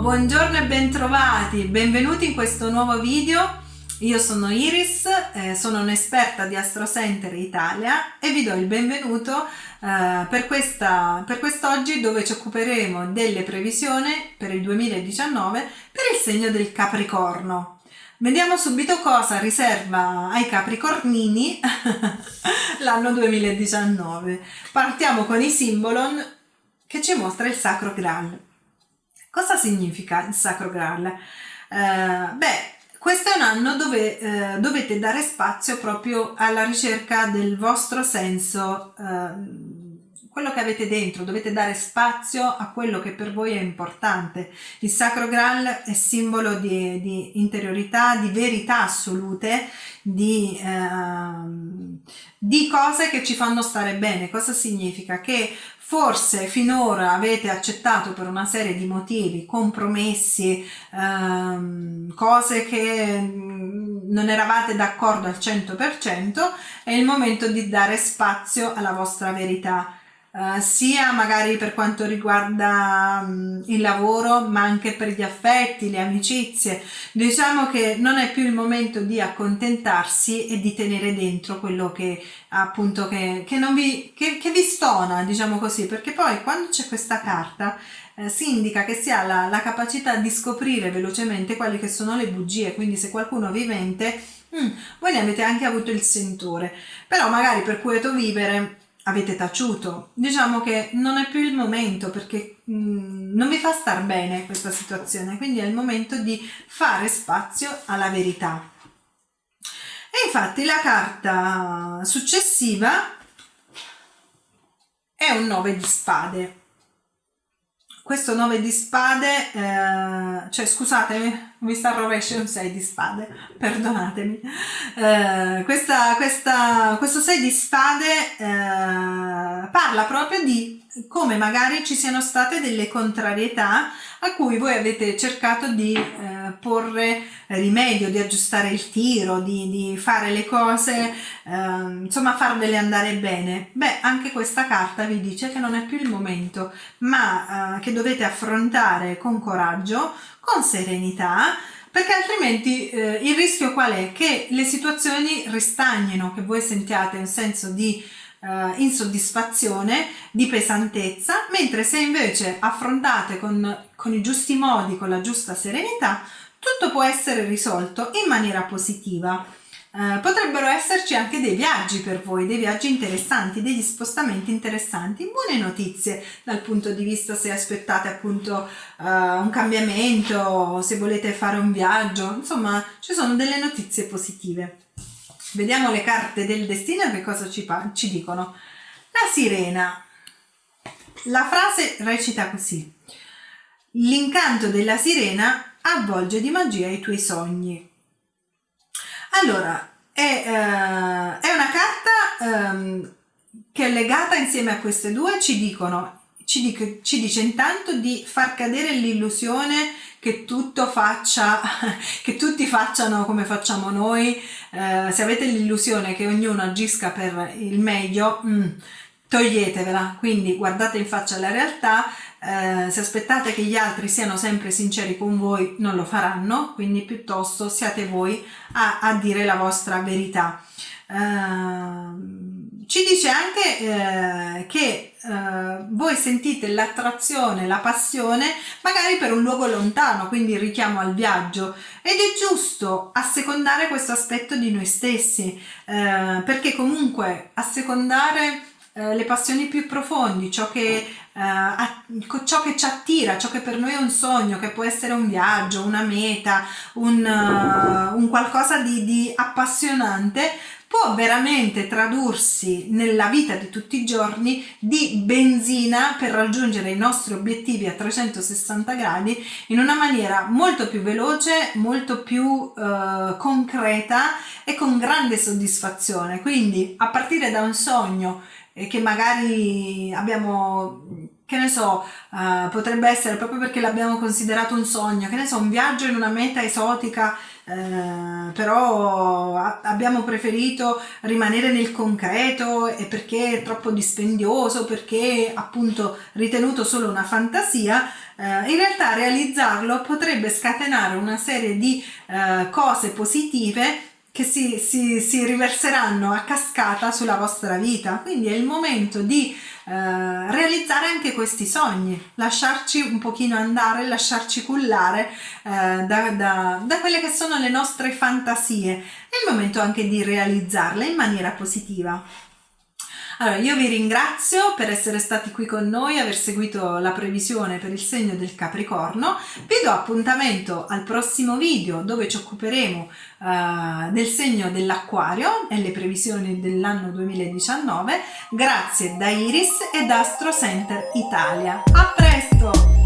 Buongiorno, e bentrovati, benvenuti in questo nuovo video. Io sono Iris, eh, sono un'esperta di Astro Center Italia e vi do il benvenuto eh, per, questa, per quest'oggi dove ci occuperemo delle previsioni per il 2019 per il segno del Capricorno. Vediamo subito cosa riserva ai Capricornini l'anno 2019. Partiamo con i simbolon che ci mostra il Sacro Graal. Cosa significa il Sacro Graal? Eh, beh, questo è un anno dove eh, dovete dare spazio proprio alla ricerca del vostro senso, eh, quello che avete dentro, dovete dare spazio a quello che per voi è importante. Il Sacro Graal è simbolo di, di interiorità, di verità assolute, di, eh, di cose che ci fanno stare bene. Cosa significa? Che forse finora avete accettato per una serie di motivi, compromessi, ehm, cose che mm, non eravate d'accordo al 100%, è il momento di dare spazio alla vostra verità uh, sia magari per quanto riguarda um, il lavoro ma anche per gli affetti, le amicizie. Diciamo che non è più il momento di accontentarsi e di tenere dentro quello che appunto che, che, non vi, che, che vi stona, diciamo così, perché poi quando c'è questa carta eh, si indica che si ha la, la, capacità di scoprire velocemente quali che sono le bugie, quindi se qualcuno vi mente, mm, voi ne avete anche avuto il sentore, però magari per quieto vivere avete taciuto. Diciamo che non è più il momento perché mh, mm, non vi fa star bene questa situazione, quindi è il momento di fare spazio alla verità. E infatti la carta successiva è un 9 di spade questo 9 di spade, eh, cioè scusatemi, mi sta rovescio un 6 di spade, perdonatemi. Eh, questa, questa, questo 6 di spade eh, parla proprio di come magari ci siano state delle contrarietà a cui voi avete cercato di eh, porre rimedio, di aggiustare il tiro, di, di fare le cose, eh, insomma farvele andare bene. Beh, anche questa carta vi dice che non è più il momento, ma eh, che dovete affrontare con coraggio, con serenità, perché altrimenti eh, il rischio qual è? Che le situazioni ristagnino, che voi sentiate un senso di eh, insoddisfazione, di pesantezza, mentre se invece affrontate con, con i giusti modi, con la giusta serenità, tutto può essere risolto in maniera positiva. Eh, potrebbero esserci anche dei viaggi per voi, dei viaggi interessanti, degli spostamenti interessanti, buone notizie dal punto di vista se aspettate appunto uh, un cambiamento, se volete fare un viaggio, insomma ci sono delle notizie positive. Vediamo le carte del destino e che cosa ci, ci dicono. La sirena. La frase recita così. L'incanto della sirena avvolge di magia i tuoi sogni. Allora, è, eh, è una carta ehm, che legata insieme a queste due, ci dicono ci, dice, ci dice intanto di far cadere l'illusione che tutto faccia, che tutti facciano come facciamo noi, eh, se avete l'illusione che ognuno agisca per il meglio, mm, toglietevela, quindi guardate in faccia la realtà, eh, se aspettate che gli altri siano sempre sinceri con voi non lo faranno, quindi piuttosto siate voi a, a dire la vostra verità. Eh, ci dice anche eh, che eh, voi sentite l'attrazione, la passione magari per un luogo lontano, quindi richiamo al viaggio. Ed è giusto assecondare questo aspetto di noi stessi eh, perché comunque assecondare eh, le passioni più profondi, ciò che, uh, ciò che ci attira, ciò che per noi è un sogno, che può essere un viaggio, una meta, un, uh, un qualcosa di, di appassionante, può veramente tradursi nella vita di tutti i giorni di benzina per raggiungere i nostri obiettivi a 360 gradi in una maniera molto più veloce, molto più eh, concreta e con grande soddisfazione. Quindi a partire da un sogno eh, che magari abbiamo che ne so, uh, potrebbe essere proprio perché l'abbiamo considerato un sogno, che ne so, un viaggio in una meta esotica eh, però abbiamo preferito rimanere nel concreto e perché è troppo dispendioso, perché appunto ritenuto solo una fantasia, eh, in realtà realizzarlo potrebbe scatenare una serie di eh, cose positive che si, si, si, riverseranno a cascata sulla vostra vita. Quindi è il momento di eh, realizzare anche questi sogni, lasciarci un pochino andare, lasciarci cullare eh, da, da, da quelle che sono le nostre fantasie. È il momento anche di realizzarle in maniera positiva. Allora, io vi ringrazio per essere stati qui con noi, aver seguito la previsione per il segno del Capricorno. Vi do appuntamento al prossimo video dove ci occuperemo uh, del segno dell'Acquario e le previsioni dell'anno 2019. Grazie da Iris e da Astro Center Italia. A presto!